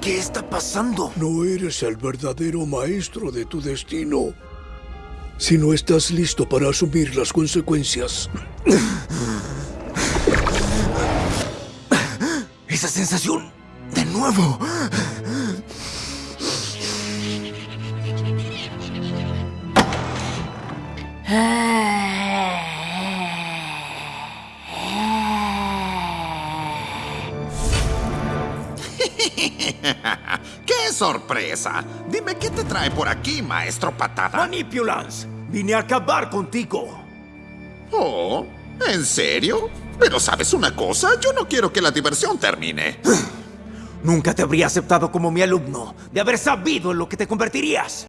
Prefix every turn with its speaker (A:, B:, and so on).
A: ¿Qué está pasando?
B: No eres el verdadero maestro de tu destino. Si no estás listo para asumir las consecuencias.
A: Esa sensación. De nuevo.
C: ¡Qué sorpresa! Dime qué te trae por aquí, maestro patada.
A: Manipulance. Vine a acabar contigo.
C: Oh, ¿en serio? Pero sabes una cosa, yo no quiero que la diversión termine.
A: Nunca te habría aceptado como mi alumno, de haber sabido en lo que te convertirías.